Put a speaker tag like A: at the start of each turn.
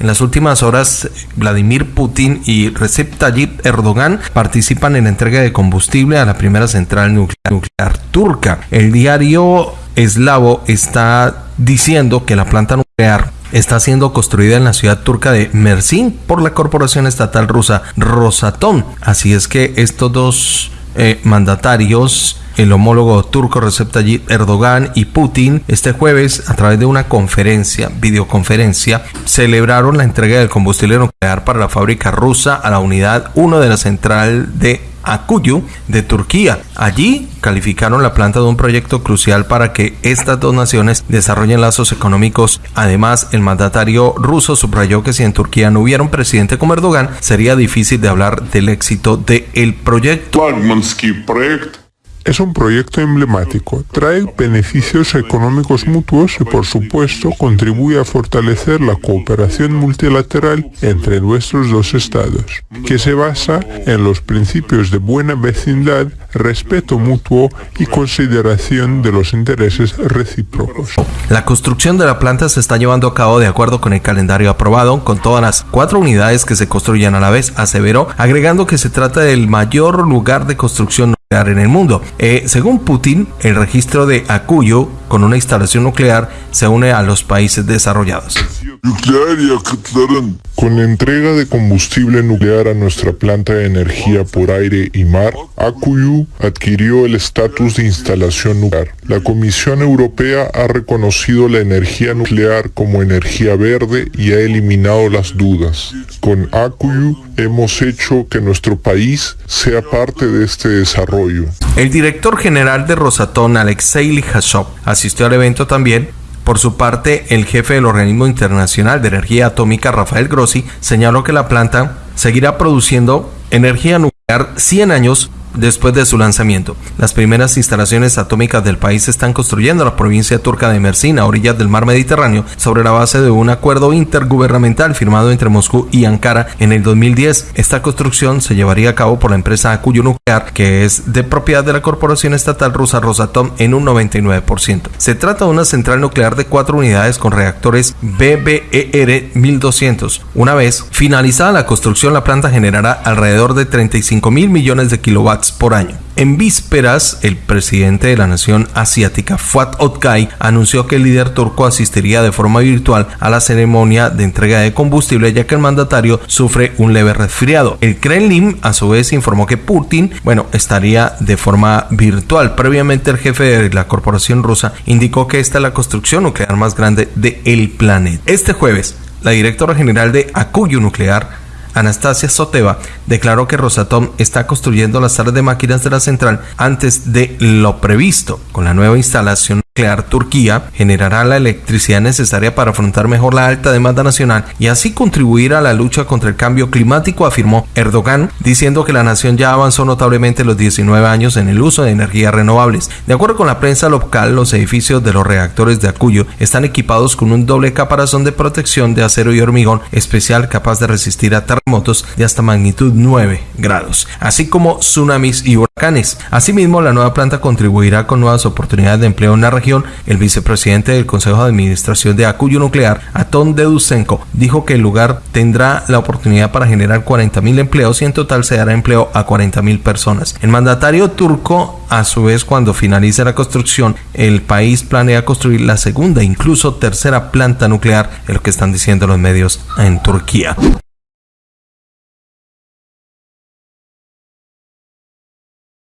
A: En las últimas horas, Vladimir Putin y Recep Tayyip Erdogan participan en la entrega de combustible a la primera central nuclear, turca. El diario eslavo está diciendo que la planta nuclear está siendo construida en la ciudad turca de Mersin por la corporación estatal rusa Rosatom. Así es que estos dos eh, mandatarios el homólogo turco Recep Tayyip Erdogan y Putin este jueves a través de una conferencia, videoconferencia, celebraron la entrega del combustible nuclear para la fábrica rusa a la unidad 1 de la central de Akuyu de Turquía. Allí calificaron la planta de un proyecto crucial para que estas dos naciones desarrollen lazos económicos. Además, el mandatario ruso subrayó que si en Turquía no hubiera un presidente como Erdogan, sería difícil de hablar del éxito del el proyecto.
B: Es un proyecto emblemático, trae beneficios económicos mutuos y por supuesto contribuye a fortalecer la cooperación multilateral entre nuestros dos estados, que se basa en los principios de buena vecindad, respeto mutuo y consideración de los intereses recíprocos.
A: La construcción de la planta se está llevando a cabo de acuerdo con el calendario aprobado, con todas las cuatro unidades que se construyen a la vez, aseveró, agregando que se trata del mayor lugar de construcción en el mundo. Eh, según Putin, el registro de Akuyo con una instalación nuclear se une a los países desarrollados.
B: Con la entrega de combustible nuclear a nuestra planta de energía por aire y mar, Akuyu adquirió el estatus de instalación nuclear. La Comisión Europea ha reconocido la energía nuclear como energía verde y ha eliminado las dudas. Con Akuyu hemos hecho que nuestro país sea parte de este desarrollo.
A: El director general de Rosatom, Alexei Lihashov, asistió al evento también. Por su parte, el jefe del Organismo Internacional de Energía Atómica, Rafael Grossi, señaló que la planta seguirá produciendo energía nuclear 100 años después de su lanzamiento. Las primeras instalaciones atómicas del país se están construyendo en la provincia turca de Mersin, a orillas del mar Mediterráneo, sobre la base de un acuerdo intergubernamental firmado entre Moscú y Ankara en el 2010. Esta construcción se llevaría a cabo por la empresa Akuyu Nuclear, que es de propiedad de la corporación estatal rusa Rosatom en un 99%. Se trata de una central nuclear de cuatro unidades con reactores BBER 1200. Una vez finalizada la construcción, la planta generará alrededor de 35 mil millones de por año. En vísperas, el presidente de la nación asiática, Fuat Oktay, anunció que el líder turco asistiría de forma virtual a la ceremonia de entrega de combustible, ya que el mandatario sufre un leve resfriado. El Kremlin, a su vez, informó que Putin, bueno, estaría de forma virtual. Previamente, el jefe de la corporación rusa indicó que esta es la construcción nuclear más grande del planeta. Este jueves, la directora general de Akuyu Nuclear, Anastasia Soteva, declaró que Rosatom está construyendo las salas de máquinas de la central antes de lo previsto. Con la nueva instalación Turquía generará la electricidad necesaria para afrontar mejor la alta demanda nacional y así contribuir a la lucha contra el cambio climático, afirmó Erdogan, diciendo que la nación ya avanzó notablemente los 19 años en el uso de energías renovables. De acuerdo con la prensa local, los edificios de los reactores de Acuyo están equipados con un doble caparazón de protección de acero y hormigón especial capaz de resistir a terremotos de hasta magnitud 9 grados, así como tsunamis y Asimismo, la nueva planta contribuirá con nuevas oportunidades de empleo en la región el vicepresidente del Consejo de Administración de Acuyo Nuclear, Aton Dedusenko, dijo que el lugar tendrá la oportunidad para generar 40.000 empleos y en total se dará empleo a 40.000 personas. El mandatario turco, a su vez, cuando finalice la construcción, el país planea construir la segunda, incluso tercera planta nuclear, es lo que están diciendo los medios en Turquía.